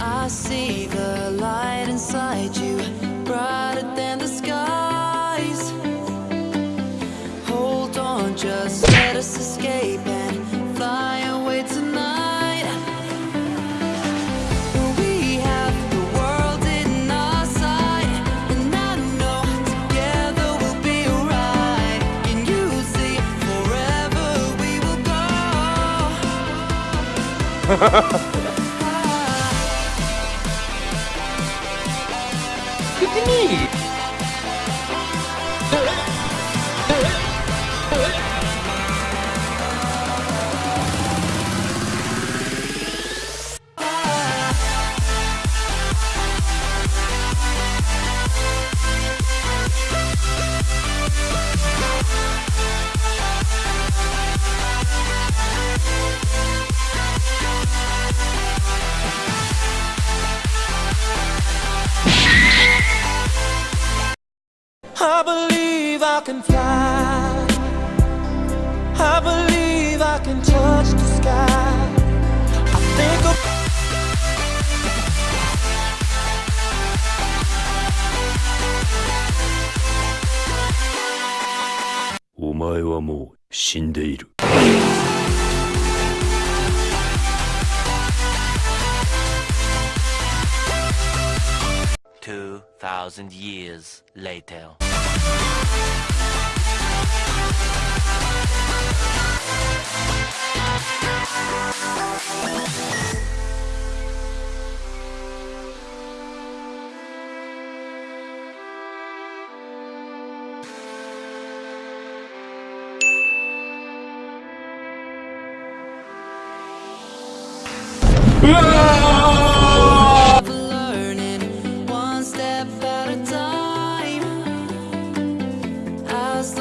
I see the light inside you, go? Look at me! I believe I can fly. I believe I can touch the sky. I think of お前はもう死んでいる。 Two thousand years later. No!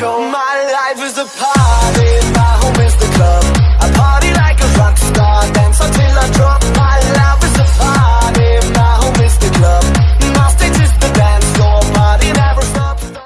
My life is a pie